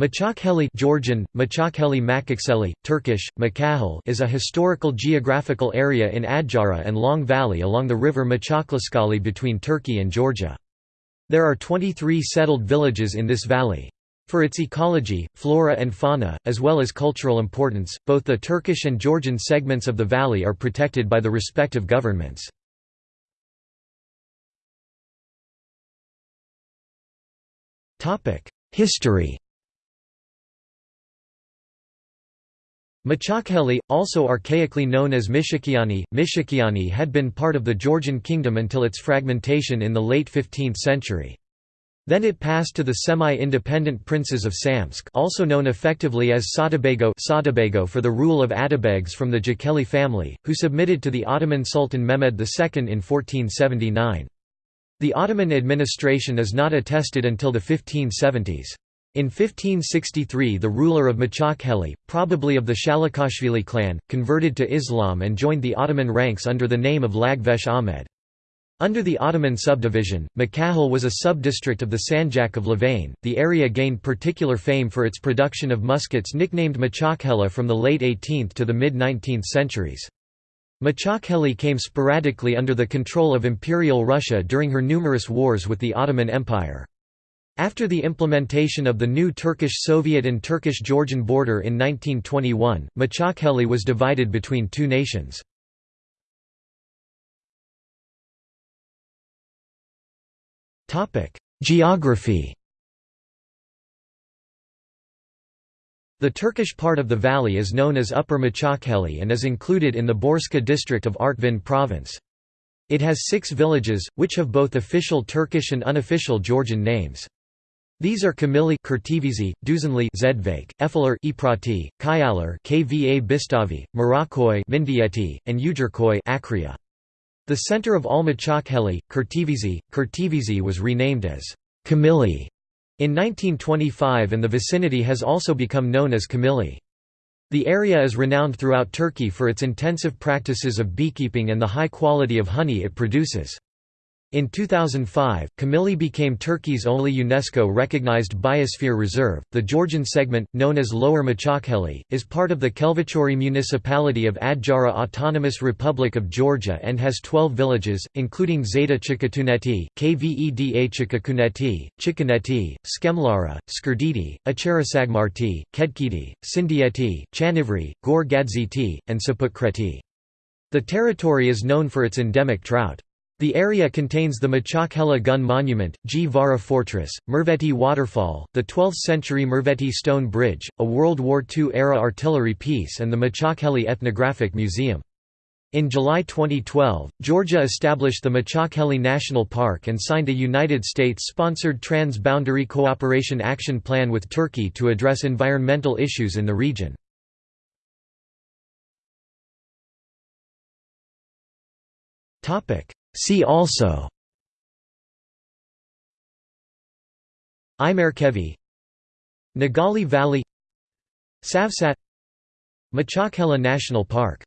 Maçakheli Georgian, Maçakheli Makakseli, Turkish, Makahel is a historical geographical area in Adjara and Long Valley along the river Maçaklaskali between Turkey and Georgia. There are 23 settled villages in this valley. For its ecology, flora and fauna, as well as cultural importance, both the Turkish and Georgian segments of the valley are protected by the respective governments. History Maçakheli, also archaically known as Mishikiani, Mishikiani had been part of the Georgian kingdom until its fragmentation in the late 15th century. Then it passed to the semi-independent princes of Samtskhe also known effectively as Saatabago for the rule of Atabegs from the Jakeli family, who submitted to the Ottoman Sultan Mehmed II in 1479. The Ottoman administration is not attested until the 1570s. In 1563 the ruler of Maçakheli, probably of the Shalikashvili clan, converted to Islam and joined the Ottoman ranks under the name of Lagvesh Ahmed. Under the Ottoman subdivision, Makahel was a sub-district of the Sanjak of Louvain. The area gained particular fame for its production of muskets nicknamed Maçakhela from the late 18th to the mid-19th centuries. Maçakheli came sporadically under the control of Imperial Russia during her numerous wars with the Ottoman Empire. After the implementation of the new Turkish-Soviet and Turkish-Georgian border in 1921, Maçakheli was divided between two nations. Geography The Turkish part of the valley is known as Upper Maçakheli and is included in the Borçka district of Artvin province. It has six villages, which have both official Turkish and unofficial Georgian names. These are Kamili Kurtivizi, Duzenli Zedvake, Efeler Iprati, Kyalar Kva Bistavi, Marakoy Mindieti, and Ujerkoy Akria. The center of Almachakheli, Kurtivizi, Kurtivizi was renamed as Kamili in 1925 and the vicinity has also become known as Kamili. The area is renowned throughout Turkey for its intensive practices of beekeeping and the high quality of honey it produces. In 2005, Kamili became Turkey's only UNESCO-recognized biosphere reserve. The Georgian segment, known as Lower Maçakheli, is part of the Khelvachauri municipality of Adjara Autonomous Republic of Georgia and has 12 villages, including Zeta Chikatuneti, Kveda Chikakuneti, Chikaneti, Skemlara, Skrditi, Acharasagmarti, Kedkiti, Sindieti, Chanivri, Gor Gadziti, and Sapukreti. The territory is known for its endemic trout. The area contains the Maçakhela Gun Monument, Gvara Fortress, Merveti Waterfall, the 12th-century Merveti Stone Bridge, a World War II-era artillery piece and the Maçakheli Ethnographic Museum. In July 2012, Georgia established the Maçakheli National Park and signed a United States-sponsored Trans-Boundary Cooperation Action Plan with Turkey to address environmental issues in the region. Topic: See also. Imerkevi. Nagali Valley. Savsat. Maçakhela National Park